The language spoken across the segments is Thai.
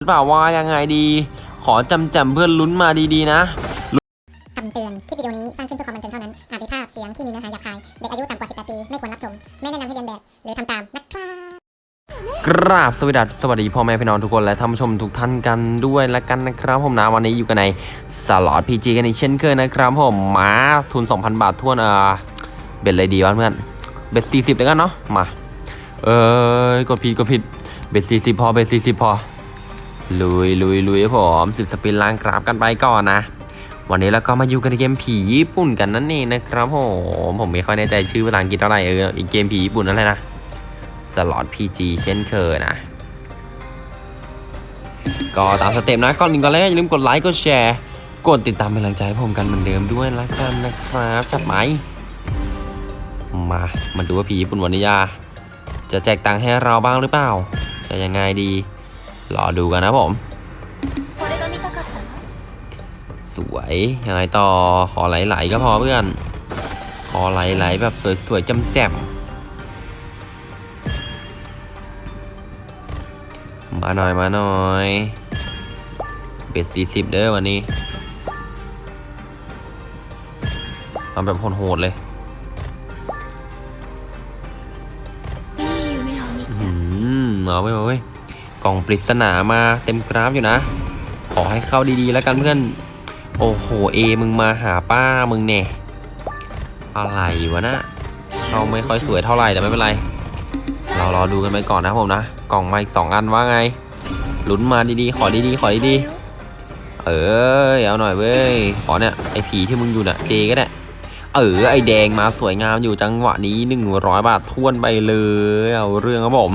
หรือเปล่าว่ายังไงดี ขอจำจำเพื่อนลุ้นมาดีๆนะคำเตือน คลิปวิดีโอนี้สร้างขึ้นเพื่อความบันเทิงเท่านั้น อาจมีภาพเสียงที่มีเนื้อหาหยาบคาย เด็กอายุต่ำกว่า 18 ปี ไม่ควรรับชม ไม่แนะนำให้เรียนแบบ หรือทำตาม นะครับกราบสวัสดีสวัสดีพ่อแม่พี่น้องทุกคนและท่านผู้ชมทุกท่านกันด้วยและกันนะครับ ผมนะวันนี้อยู่กันในสล็อตพีจีกันอีกเช่นเคยนะครับผมมาทุน 2,000 บาททวนอ่าเบ็ดเลยดีวะเพื่อนเบ็ด40แล้วกันเนาะมาเอ้ยกดผิดกดผิด bet 40 พอ bet 40 พอ ลุยลุยลุยผมสิบ spin ล้างกราฟกันไปก่อนนะ วันนี้เราก็มาอยู่กันในเกมผีญี่ปุ่นกันนั่นเองนะครับผมผมไม่ค่อยแน่ใจชื่อภาษาอังกฤษเท่าไหร่เอออีกเกมผีญี่ปุ่นนั่นแหละนะสล็อต PG เช่นเคยนะ ก็ตามสเต็ปนะก่อนอื่นก่อนแรกอย่าลืมกดไลค์กดแชร์กดติดตามเป็นกำลังใจให้ผมกันเหมือนเดิมด้วยละกันนะครับจับไหมมามาดูว่าผีญี่ปุ่นวันนี้ยาจะแจกตังค์ให้เราบ้างหรือเปล่าจะยังไงดี รอดูกันนะผม สวยยังไงต่อขอไหลๆก็พอเพื่อน ขอไหลๆแบบสวยๆจำแจ่มมาหน่อยมาหน่อยเบ็ดสี่สิบเด้อวันนี้ทำแบบโหดๆเลยมาเว้ยมาเว้ กล่องปริศนามาเต็มกราฟอยู่นะ ขอให้เข้าดีๆแล้วกันเพื่อน โอ้โหเอมึงมาหาป้ามึงเนี่ยอะไรวะนะเข้าไม่ค่อยสวยเท่าไหร่แต่ไม่เป็นไร เรารอดูกันไปก่อนนะผมนะ กล่องมาอีกสองอันว่าไงลุ้นมาดีๆ ขอดีๆ ขอดีๆ เออเอาหน่อยเว้ย ขอเนี่ยไอผีที่มึงอยู่น่ะเจก็ได้ เออไอแดงมาสวยงามอยู่จังหวะนี้หนึ่งร้อยบาททวนไปเลย เอาเรื่องครับผม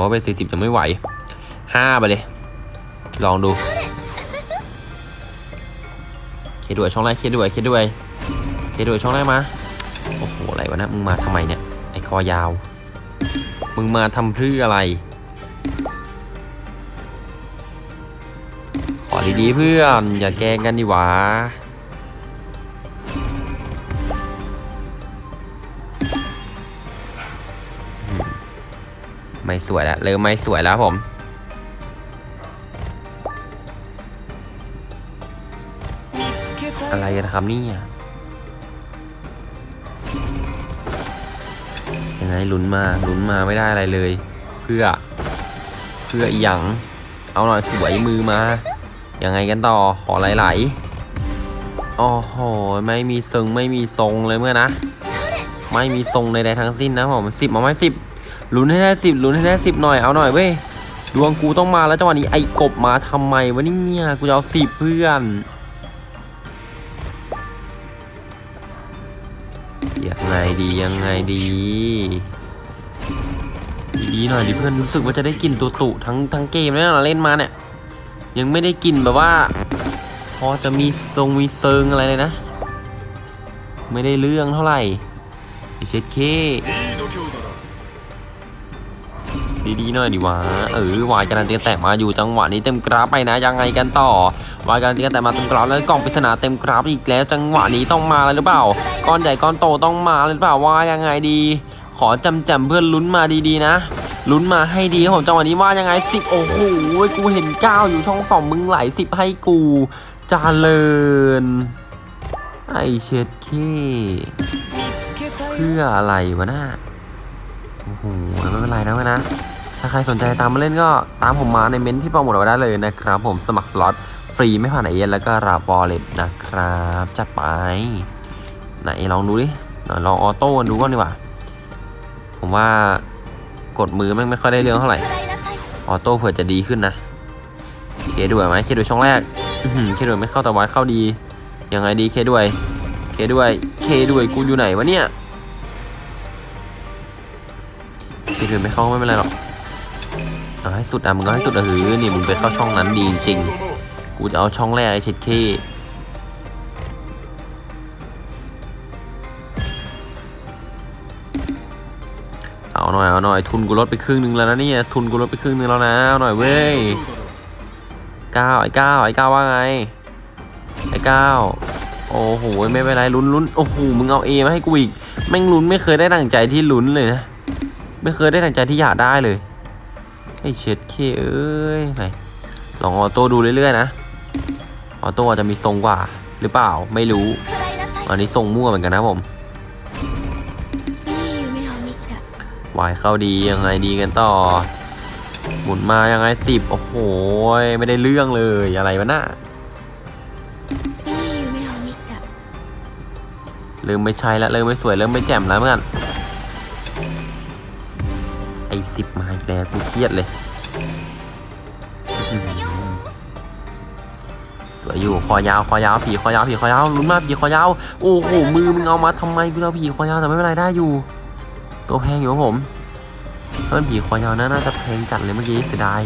มบอกว่าเป็นสี่สิบจะไม่ไหวห้าไปเลย ลองดูเคด้วยช่องแรกเคด้วยเคด้วยเคด้วยช่องแรกมาโอ้โหอะไรวะนะมึงมาทำไมเนี่ยไอ้คอยาว มึงมาทำเพื่ออะไร ขอดีๆเพื่อนอย่าแกล้งกันดิวะ ไม่สวยแล้วเริ่มไม่สวยแล้วผม อะไรกันครับเนี่ยยังไงลุ้นมาลุ้นมาไม่ได้อะไรเลย เพื่อ เพื่ออีหยังเอาหน่อยสวยมือมา ยังไงกันต่อขอไหลๆโอ้โหไม่มีทรงไม่มีทรงเลยเมื่อนะ ไม่มีทรงใดๆทั้งสิ้นนะผมสิบมาไหมสิบ ลุ้นให้ได้สิบลุ้นให้ได้สิบหน่อยเอาหน่อยเว้ยดวงกูต้องมาแล้วจังหวะนี้ไอ้กบมาทำไมวะเนี่ยกูจะเอาสิบเพื่อนยังไงดียังไงดีดีหน่อยดิเพื่อนรู้สึกว่าจะได้กลินตุตุทั้งทั้งเกมแล้วนะเล่นมาเนี่ยยังไม่ได้กลินแบบว่า พอจะมีทรงมีเซิงอะไรเลยนะ ไม่ได้เรื่องเท่าไหร่ไอเช็ดเค ดีๆหน่อยดิวะเออวายการันตีแต่มาอยู่จังหวะนี้เต็มกราฟไปนะยังไงกันต่อวายการันตีแต่มาเต็มกราฟแล้วกล่องปริศนาเต็มกราฟอีกแล้วจังหวะนี้ต้องมาเลยหรือเปล่าก้อนใหญ่ก้อนโตต้องมาเลยหรือเปล่าว่ายังไงดี ขอจำจำเพื่อนลุ้นมาดีๆนะลุ้นมาให้ดีผมจังหวะนี้ว่ายังไงสิบโอ้โหกูเห็นเก้าอยู่ช่องสองมึงไหลสิบให้กูจาเลินไอเช็ดเคเพื่ออะไรวะน่าโอ้โหไม่เป็นไรนะเว้ยนะ ถ้าใครสนใจตามมาเล่นก็ตามผมมาในเมนที่โปรโมทไว้ได้เลยนะครับ ผมสมัครสล็อตฟรีไม่ผ่านไอเอ็นแล้วก็รับบอลเล็ตนะครับ จัดไปไหนลองดูดิลองออโต้ดูก่อนดีกว่า ผมว่ากดมือมันไม่ค่อยได้เรื่องเท่าไหร่ ออโต้เผื่อจะดีขึ้นนะ เคด้วยไหมเคด้วยช่องแรกเคด้วยไม่เข้าต่วัดเข้าดี ยังไงดีเคด้วย เคด้วย เคด้วยกูอยู่ไหนวะเนี่ยเคด้วยไม่เข้าไม่เป็นไรหรอก เอาให้สุดอะมึงก็ให้สุดอะหือนี่มึงไปเข้าช่องนั้นดีจริงๆกูจะเอาช่องแรกไอ้เช็ดเคเอาหน่อยเอาหน่อยทุนกูลดไปครึ่งหนึงแล้วนะเนี่ยทุนกูลดไปครึ่งหนึงแล้วนะเอาหน่อยเว้ยเก้าไอ้เก้าไอ้เก้าว่าไงไอ้เก้าโอ้โหไม่เป็นไรลุ้นลุ้นโอ้โหมึงเอาเอมาให้กูอีกแม่งลุ้นไม่เคยได้ดั่งใจที่ลุ้นเลยนะไม่เคยได้ดังใจที่อยากได้เลย ไอเช็ดเคเอ้ยไหนลองออโต้ดูเรื่อยๆนะ ออโต้อาจจะมีทรงกว่า หรือเปล่าไม่รู้ อันนี้ทรงมั่วเหมือนกันนะผมวายเข้าดียังไงดีกันต่อ หมุนมายังไงสิบโอ้โห ไม่ได้เรื่องเลยอะไรวะน่ะลืมไม่ใช่ละเริ่มไม่สวยเริ่มไม่แจ่มแล้วเพื่อน ไอ้สิบมาอีกแล้วกูเครียดเลยสวยอยู่คอยาวคอยาวผีคอยาวผีคอยาวลุ้นมากผีคอยาวโอ้โหมือมึงเอามาทำไมกูเอาผีคอยาวแต่ไม่เป็นไรได้อยู่ ตัวแพงอยู่ผมเพิ่นผีคอยาวน่าจะแพงจัดเลยเมื่อกี้เสียดาย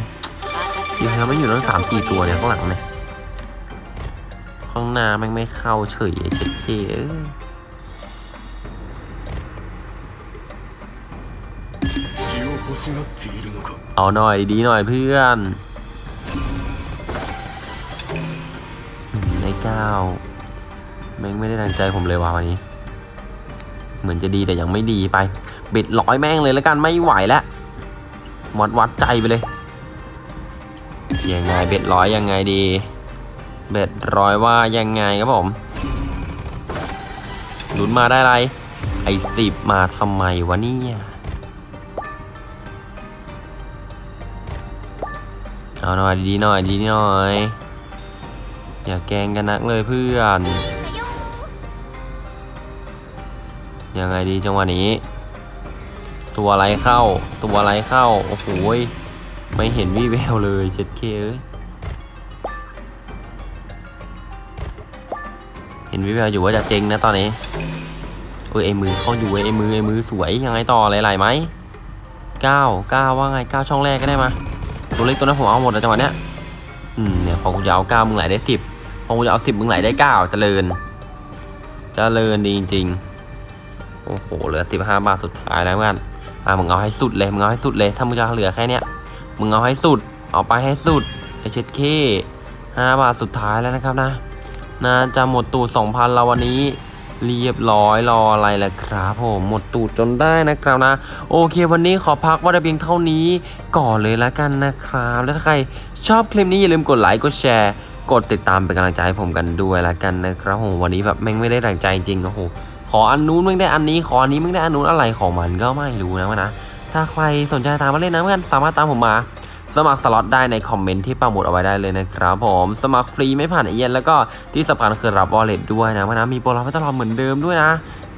私ผีคอยาวไม่อยู่ตั้งสามสี่ตัวเนี่ยข้างหลังเนี่ยข้างหน้าม่งไม่เข้าเฉยเช็ดเอ้ย เอาหน่อยดีหน่อยเพื่อนในเก้าแม่งไม่ได้ดังใจผมเลยว่ะวันนี้ เหมือนจะดีแต่ยังไม่ดีไป บิดร้อยแม่งเลยแล้วกันไม่ไหวแล้ววัดวัดใจไปเลย ยังไงเบ็ดร้อยยังไงดี เบ็ดร้อยว่ายังไงครับผมลุ้นมาได้ไร ไอ้สิบมาทำไมวะเนี่ย เอาหน่อยดีหน่อยดีหน่อย อย่าแกงกันนักเลยเพื่อน ยังไงดีจังหวะนี้ ตัวอะไรเข้า ตัวอะไรเข้า โอ้โหไม่เห็นวี่แววเลยเจ็ดเคเอ้ยเห็นวี่แววอยู่ว่าจะเจ๊งนะตอนนี้เออไอ้มือเข้าอยู่เว้ยไอ้มือไอ้มือสวยยังไงต่อไหลๆไหมเก้าเก้าว่าไงเก้าช่องแรกก็ได้มา ตัวเล็กตัวนั้นผมเอาหมดแล้วจังหวะเนี้ยอืมเนี่ยพอกูจะเอาเก้ามึงไหลได้สิบพอกูจะเอาสิบมึงไหลได้เก้าเจริญเจริญดีจริงๆโอ้โหเหลือสิบห้าบาทสุดท้ายแล้วกันอะมึงเอาให้สุดเลยมึงเอาให้สุดเลยถ้ามึงจะเหลือแค่เนี้ยมึงเอาให้สุด เอาไปให้สุดไอเช็ดเคห้าบาทสุดท้ายแล้วนะครับนะน่าจะหมดตูดสองพันแล้ววันนี้ เรียบร้อยรออะไรล่ะครับผมหมดตูดจนได้นะครับนะ โอเควันนี้ขอพักว่าเพียงเท่านี้ก่อนเลยละกันนะครับ แล้วถ้าใครชอบคลิปนี้อย่าลืมกดไลค์กดแชร์ กดติดตามเป็นกำลังใจให้ผมกันด้วยละกันนะครับผมวันนี้แบบแม่งไม่ได้ดังใจจริงโอ้โหขออันนู้นแม่งได้อันนี้ขออันนี้แม่งได้อันนู้นอะไรของมันก็ไม่รู้นะวะนะถ้าใครสนใจตามมาเล่นนะเพื่อนสามารถตามผมมา สมัครสล็อตได้ในคอมเมนต์ที่ปักหมุดเอาไว้ได้เลยนะครับผมสมัครฟรีไม่ผ่านเอเย่นต์แล้วก็ที่สำคัญคือรับ wallet ด้วยนะเพื่อนนะมีโปรรับตลอดเหมือนเดิมด้วยนะ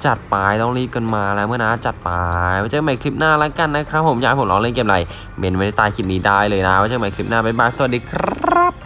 จัดไปต้องรีบกันมาแล้วเพื่อนนะจัดไปไว้เจอกันใหม่คลิปหน้าแล้วกันนะครับผมอยากให้ผมลองเล่นเกมอะไรเมนไว้ในใต้คลิปนี้ได้เลยนะไว้เจอกันใหม่คลิปหน้าบ๊ายบายสวัสดีครับ